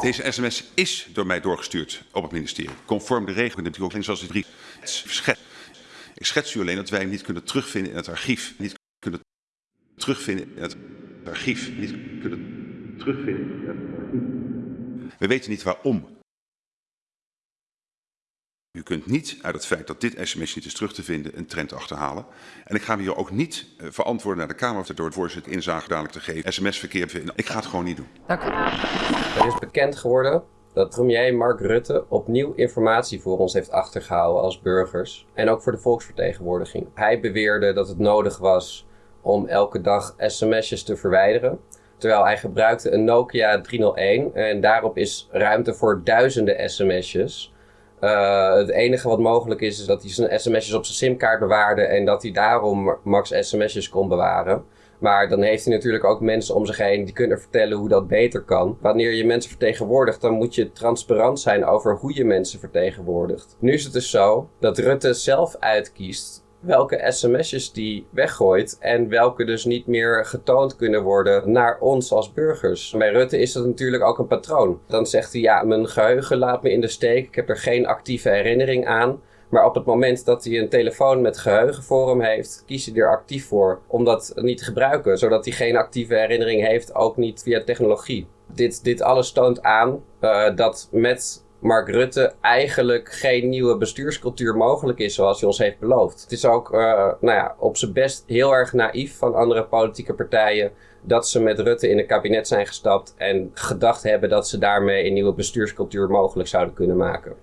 Deze sms is door mij doorgestuurd op het ministerie. Conform de regeling zoals het drie schet. Ik schets u alleen dat wij hem niet kunnen terugvinden in het archief. Niet kunnen terugvinden in het archief. Niet kunnen terugvinden in het archief. We weten niet waarom. U kunt niet uit het feit dat dit sms niet is terug te vinden een trend achterhalen. En ik ga me hier ook niet uh, verantwoorden naar de Kamer door het voorzitter inzage dadelijk te geven. SMS-verkeer vinden. Ik ga het gewoon niet doen. Dank u. Er is bekend geworden dat premier Mark Rutte opnieuw informatie voor ons heeft achtergehouden als burgers en ook voor de volksvertegenwoordiging. Hij beweerde dat het nodig was om elke dag sms'jes te verwijderen. Terwijl hij gebruikte een Nokia 301 en daarop is ruimte voor duizenden sms'jes. Uh, het enige wat mogelijk is, is dat hij zijn sms'jes op zijn simkaart bewaarde en dat hij daarom max sms'jes kon bewaren. Maar dan heeft hij natuurlijk ook mensen om zich heen die kunnen vertellen hoe dat beter kan. Wanneer je mensen vertegenwoordigt, dan moet je transparant zijn over hoe je mensen vertegenwoordigt. Nu is het dus zo dat Rutte zelf uitkiest welke sms'jes die weggooit en welke dus niet meer getoond kunnen worden naar ons als burgers. Bij Rutte is dat natuurlijk ook een patroon. Dan zegt hij, ja, mijn geheugen laat me in de steek, ik heb er geen actieve herinnering aan. Maar op het moment dat hij een telefoon met geheugen voor hem heeft, kiest hij er actief voor om dat niet te gebruiken, zodat hij geen actieve herinnering heeft, ook niet via technologie. Dit, dit alles toont aan uh, dat met Mark Rutte eigenlijk geen nieuwe bestuurscultuur mogelijk is zoals hij ons heeft beloofd. Het is ook uh, nou ja, op zijn best heel erg naïef van andere politieke partijen dat ze met Rutte in een kabinet zijn gestapt en gedacht hebben dat ze daarmee een nieuwe bestuurscultuur mogelijk zouden kunnen maken.